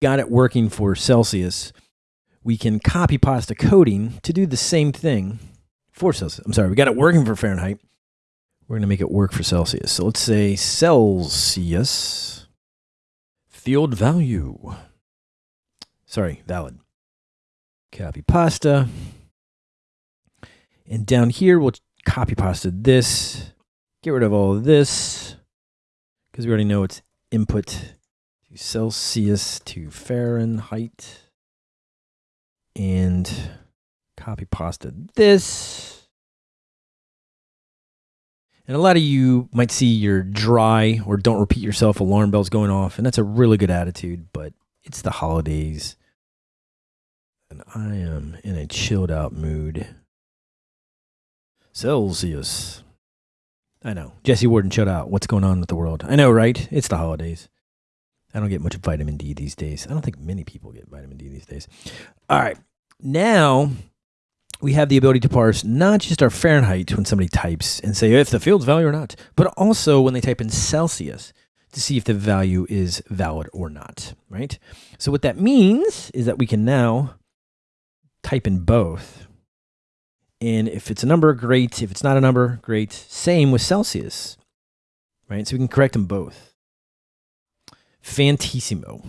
got it working for Celsius, we can copy pasta coding to do the same thing for Celsius. I'm sorry, we got it working for Fahrenheit. We're going to make it work for Celsius. So let's say Celsius field value. Sorry, valid. Copy pasta. And down here, we'll copy pasta this. Get rid of all of this because we already know it's input to Celsius to Fahrenheit. And copy pasta this. And a lot of you might see your dry or don't repeat yourself alarm bells going off, and that's a really good attitude, but it's the holidays. And I am in a chilled out mood. Celsius. I know. Jesse Warden, shut out. What's going on with the world? I know, right? It's the holidays. I don't get much vitamin D these days. I don't think many people get vitamin D these days. All right. Now we have the ability to parse not just our Fahrenheit when somebody types and say if the field's valid or not, but also when they type in Celsius to see if the value is valid or not, right? So what that means is that we can now type in both. And if it's a number, great. If it's not a number, great. Same with Celsius, right? So we can correct them both. Fantissimo.